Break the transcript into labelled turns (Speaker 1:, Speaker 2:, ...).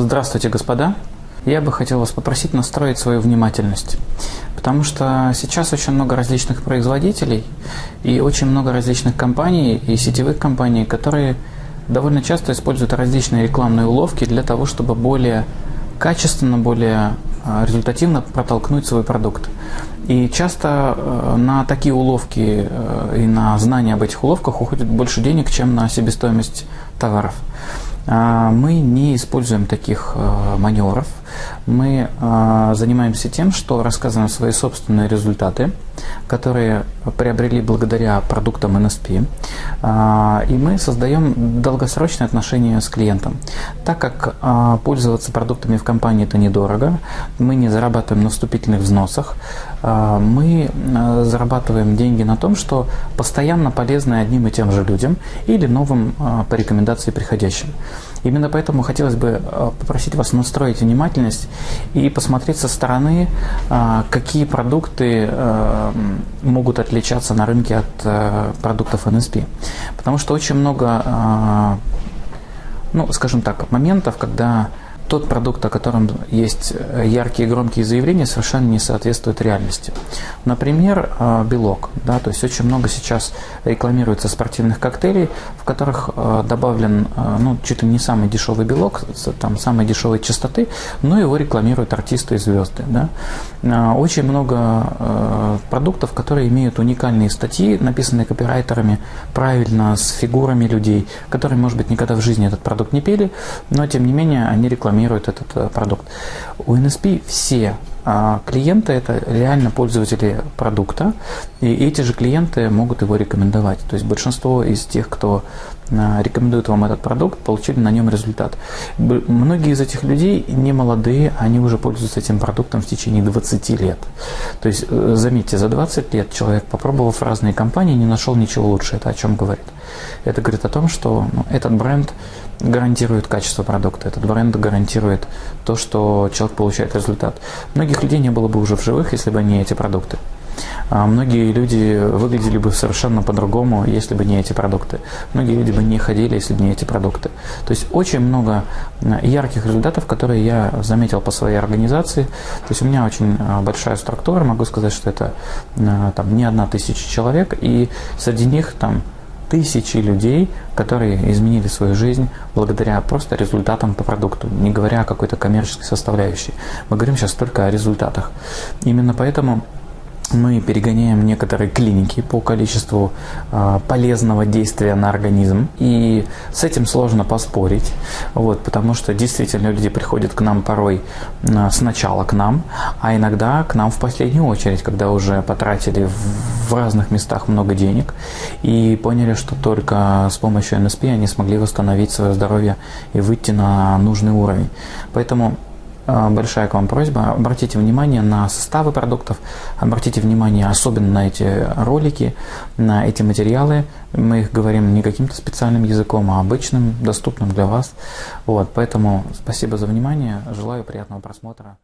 Speaker 1: Здравствуйте, господа. Я бы хотел вас попросить настроить свою внимательность, потому что сейчас очень много различных производителей и очень много различных компаний и сетевых компаний, которые довольно часто используют различные рекламные уловки для того, чтобы более качественно, более результативно протолкнуть свой продукт. И часто э, на такие уловки э, и на знания об этих уловках уходит больше денег, чем на себестоимость товаров. А, мы не используем таких э, маневров. Мы занимаемся тем, что рассказываем свои собственные результаты, которые приобрели благодаря продуктам NSP. А, и мы создаем долгосрочные отношения с клиентом. Так как пользоваться продуктами в компании это недорого, мы не зарабатываем на вступительных взносах, мы э, зарабатываем деньги на том, что постоянно полезны одним и тем же людям или новым по рекомендации приходящим. Именно поэтому хотелось бы попросить вас настроить внимательность и посмотреть со стороны, какие продукты могут отличаться на рынке от продуктов NSP. Потому что очень много, ну, скажем так, моментов, когда тот продукт, о котором есть э, яркие громкие заявления, совершенно не соответствует реальности. Например, э, белок. Да, то есть очень много сейчас рекламируется спортивных коктейлей, в которых э, добавлен ну, чуть ли не самый дешевый белок, там самой дешевой частоты, но его рекламируют артисты и звезды. Да. Очень много продуктов, которые имеют уникальные статьи, написанные копирайтерами, правильно, с фигурами людей, которые, может быть, никогда в жизни этот продукт не пели, но тем не менее они рекламируют рекламирует этот э, продукт. У NSP все а, клиенты – это реально пользователи продукта, и эти же клиенты могут его рекомендовать. То есть большинство из тех, кто а, рекомендует вам этот продукт, получили на нем результат. Многие из этих людей не молодые, они уже пользуются этим продуктом в течение 20 лет. То есть, э, заметьте, за 20 лет человек, попробовав разные компании, не нашел ничего лучше. Это о чем говорит? Это говорит о том, что ну, этот бренд гарантирует качество продукта, этот бренд гарантирует то, что человек получает результат. Многих людей не было бы уже в живых, если бы не эти продукты. А многие люди выглядели бы совершенно по-другому, если бы не эти продукты. Многие люди бы не ходили, если бы не эти продукты. То есть очень много ярких результатов, которые я заметил по своей организации. То есть у меня очень а, большая структура, могу сказать, что это а, там, не одна тысяча человек, и среди них там тысячи людей, которые изменили свою жизнь благодаря просто результатам по продукту, не говоря о какой-то коммерческой составляющей. Мы говорим сейчас только о результатах. Именно поэтому мы перегоняем некоторые клиники по количеству э, полезного действия на организм. И с этим сложно поспорить, вот, потому что действительно люди приходят к нам порой э, сначала к нам, а иногда к нам в последнюю очередь, когда уже потратили в, в разных местах много денег и поняли, что только с помощью НСП они смогли восстановить свое здоровье и выйти на нужный уровень. Поэтому большая к вам просьба. Обратите внимание на составы продуктов, обратите внимание особенно на эти ролики, на эти материалы. Мы их говорим не каким-то специальным языком, а обычным, доступным для вас. Вот, поэтому спасибо за внимание. Желаю приятного просмотра.